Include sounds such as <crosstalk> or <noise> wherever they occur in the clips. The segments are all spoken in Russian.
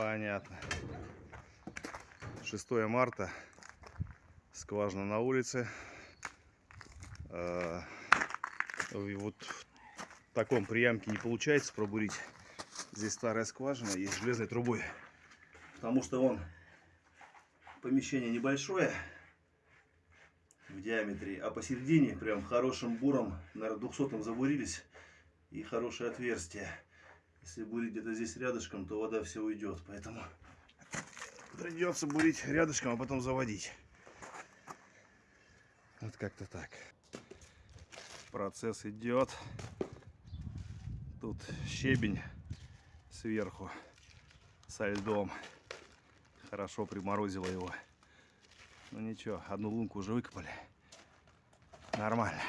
Понятно. 6 марта. Скважина на улице. Э, и вот в таком приямке не получается пробурить. Здесь старая скважина с железной трубой. Потому что он помещение небольшое в диаметре, а посередине прям хорошим буром, наверное, 200 забурились и хорошее отверстие. Если бурить где-то здесь рядышком, то вода все уйдет, поэтому <laughs> придется бурить рядышком, а потом заводить. Вот как-то так. Процесс идет. Тут щебень сверху со льдом. Хорошо приморозило его. Ну ничего, одну лунку уже выкопали. Нормально.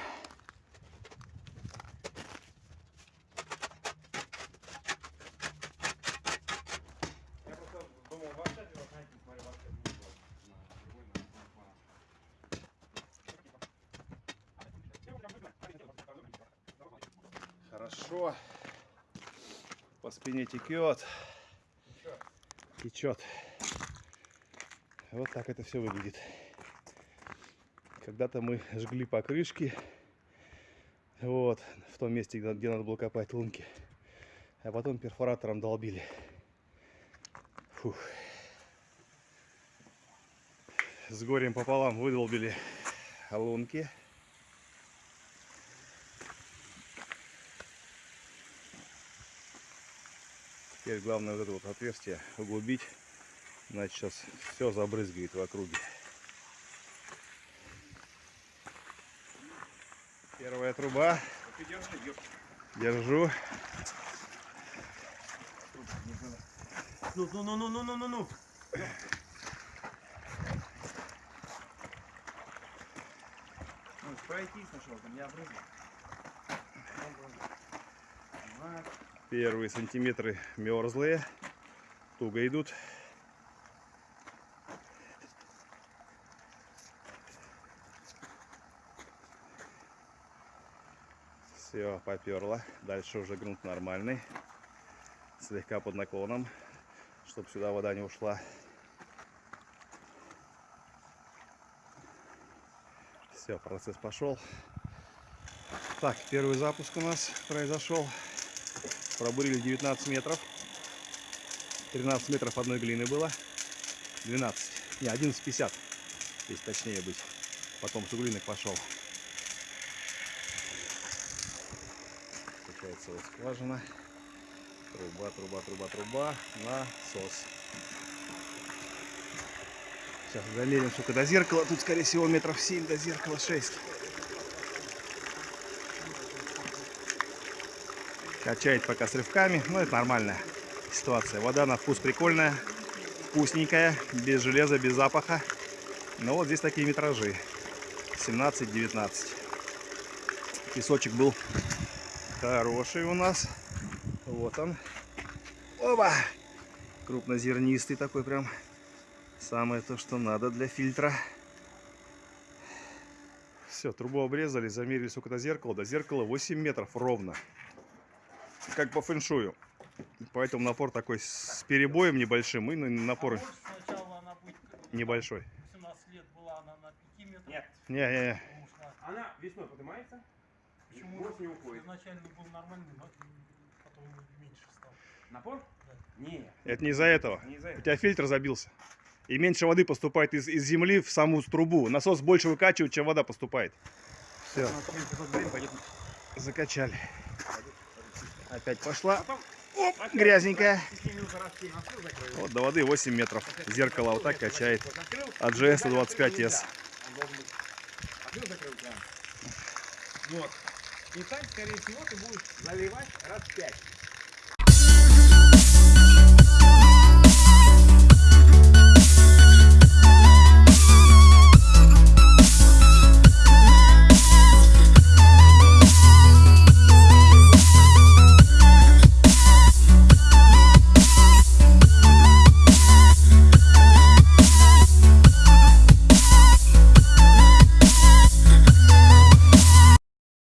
Я просто думал, в WhatsApp, вот, знаете, смотрю, WhatsApp не было. На другой, на телефон. Хорошо. По спине текет. Течет. Вот так это все выглядит. Когда-то мы жгли покрышки. Вот, в том месте, где надо было копать лунки. А потом перфоратором долбили. Фух. С горем пополам выдолбили лунки. Теперь главное вот это вот отверстие углубить. Значит, сейчас все забрызгает в округе. Первая труба. Держу. Ну, ну, ну, ну, ну, ну, ну, ну. Ну, пройти сначала, там не обрызгай. Вот. Первые сантиметры мерзлые. Туго идут. Все, поперло. Дальше уже грунт нормальный. Слегка под наклоном, чтобы сюда вода не ушла. Все, процесс пошел. Так, первый запуск у нас произошел. Пробурили 19 метров. 13 метров одной глины было. 12. Не, 11,50. Если точнее быть. Потом суглинок пошел. Получается вот скважина. Труба, труба, труба, труба. Насос. Сейчас замерим, сколько до зеркала. Тут, скорее всего, метров 7 до зеркала 6. Качает пока с рывками. Ну, это нормальная ситуация. Вода на вкус прикольная. Вкусненькая. Без железа, без запаха. Но вот здесь такие метражи. 17-19. Песочек был хороший у нас. Вот он. Оба! Крупнозернистый такой прям. Самое то, что надо для фильтра. Все, трубу обрезали, замерили сколько до зеркала. До зеркала 8 метров ровно. Как по фэншую. Поэтому напор такой с перебоем небольшим и напор небольшой. 17 лет была она на 5 метрах. Нет. Не-не-не. Потому что Она весной поднимается, почему осенью уходит. изначально был нормальный, но потом меньше стал. Напор? Нет, Это не из-за этого. не У этого. тебя фильтр забился. И меньше воды поступает из, из земли в саму трубу. Насос больше выкачивает, чем вода поступает. Все, закачали. Опять пошла. Оп, грязненькая. Вот до воды 8 метров. Зеркало вот так качает. От GS закрыл 125S. нельзя. Он должен быть открыл, закрыл прям. Вот. И так, скорее всего, ты будешь заливать раз в пять.